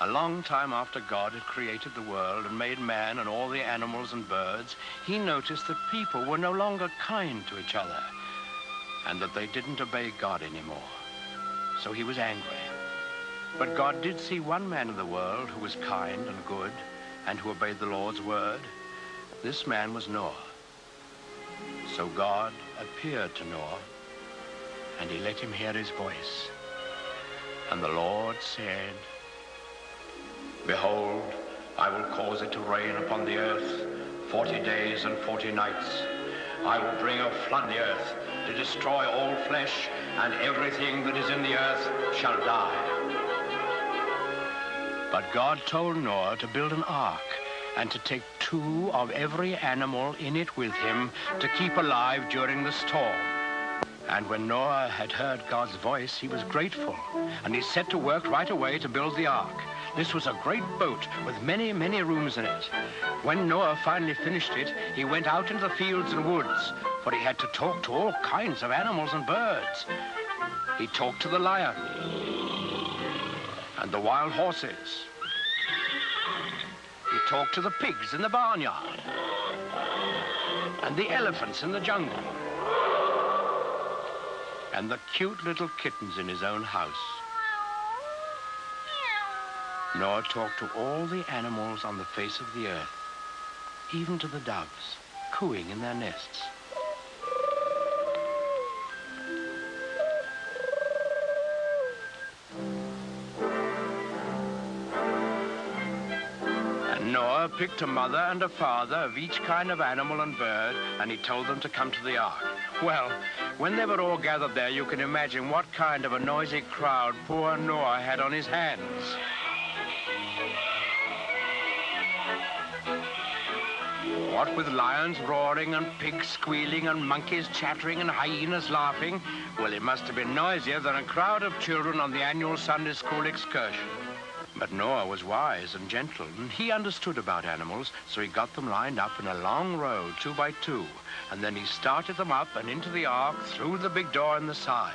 A long time after God had created the world and made man and all the animals and birds, he noticed that people were no longer kind to each other and that they didn't obey God anymore. So he was angry. But God did see one man in the world who was kind and good and who obeyed the Lord's word. This man was Noah. So God appeared to Noah and he let him hear his voice. And the Lord said, Behold, I will cause it to rain upon the earth forty days and forty nights. I will bring a flood the earth to destroy all flesh, and everything that is in the earth shall die. But God told Noah to build an ark and to take two of every animal in it with him to keep alive during the storm. And when Noah had heard God's voice, he was grateful, and he set to work right away to build the ark. This was a great boat with many, many rooms in it. When Noah finally finished it, he went out into the fields and woods, for he had to talk to all kinds of animals and birds. He talked to the lion and the wild horses. He talked to the pigs in the barnyard and the elephants in the jungle and the cute little kittens in his own house. Noah talked to all the animals on the face of the earth, even to the doves, cooing in their nests. And Noah picked a mother and a father of each kind of animal and bird, and he told them to come to the ark. Well, when they were all gathered there, you can imagine what kind of a noisy crowd poor Noah had on his hands. What with lions roaring and pigs squealing and monkeys chattering and hyenas laughing, well, it must have been noisier than a crowd of children on the annual Sunday school excursion. But Noah was wise and gentle, and he understood about animals, so he got them lined up in a long row, two by two, and then he started them up and into the ark through the big door in the side.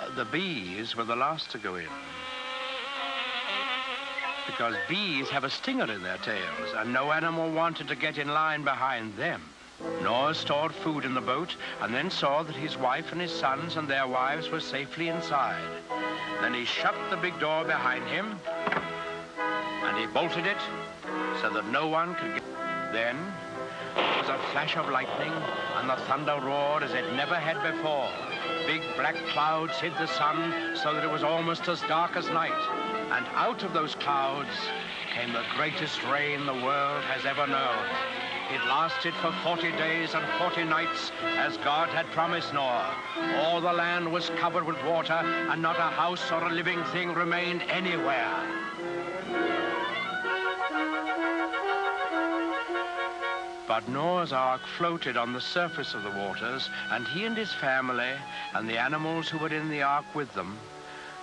Uh, the bees were the last to go in because bees have a stinger in their tails, and no animal wanted to get in line behind them. Noah stored food in the boat and then saw that his wife and his sons and their wives were safely inside. Then he shut the big door behind him and he bolted it so that no one could get... Then there was a flash of lightning and the thunder roared as it never had before. Big black clouds hid the sun so that it was almost as dark as night. And out of those clouds came the greatest rain the world has ever known. It lasted for 40 days and 40 nights, as God had promised Noah. All the land was covered with water, and not a house or a living thing remained anywhere. But Noah's ark floated on the surface of the waters, and he and his family and the animals who were in the ark with them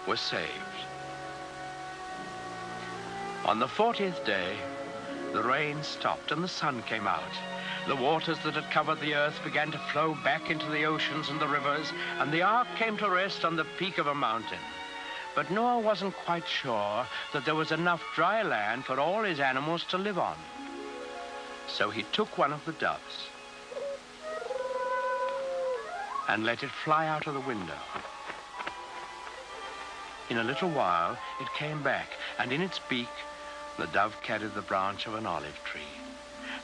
were saved. On the 40th day, the rain stopped and the sun came out. The waters that had covered the earth began to flow back into the oceans and the rivers, and the ark came to rest on the peak of a mountain. But Noah wasn't quite sure that there was enough dry land for all his animals to live on. So he took one of the doves and let it fly out of the window. In a little while, it came back, and in its beak, the dove carried the branch of an olive tree.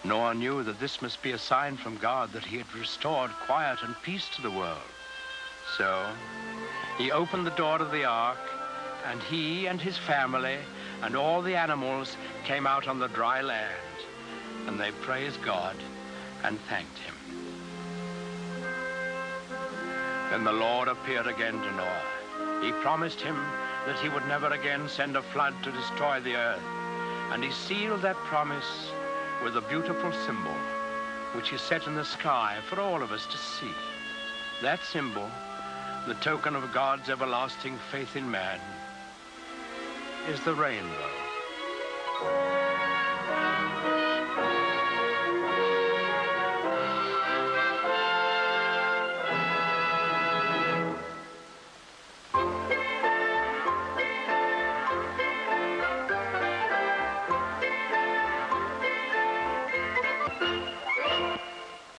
Noah knew that this must be a sign from God that he had restored quiet and peace to the world. So he opened the door of the ark, and he and his family and all the animals came out on the dry land, and they praised God and thanked him. Then the Lord appeared again to Noah. He promised him that he would never again send a flood to destroy the earth. And he sealed that promise with a beautiful symbol, which he set in the sky for all of us to see. That symbol, the token of God's everlasting faith in man, is the rainbow.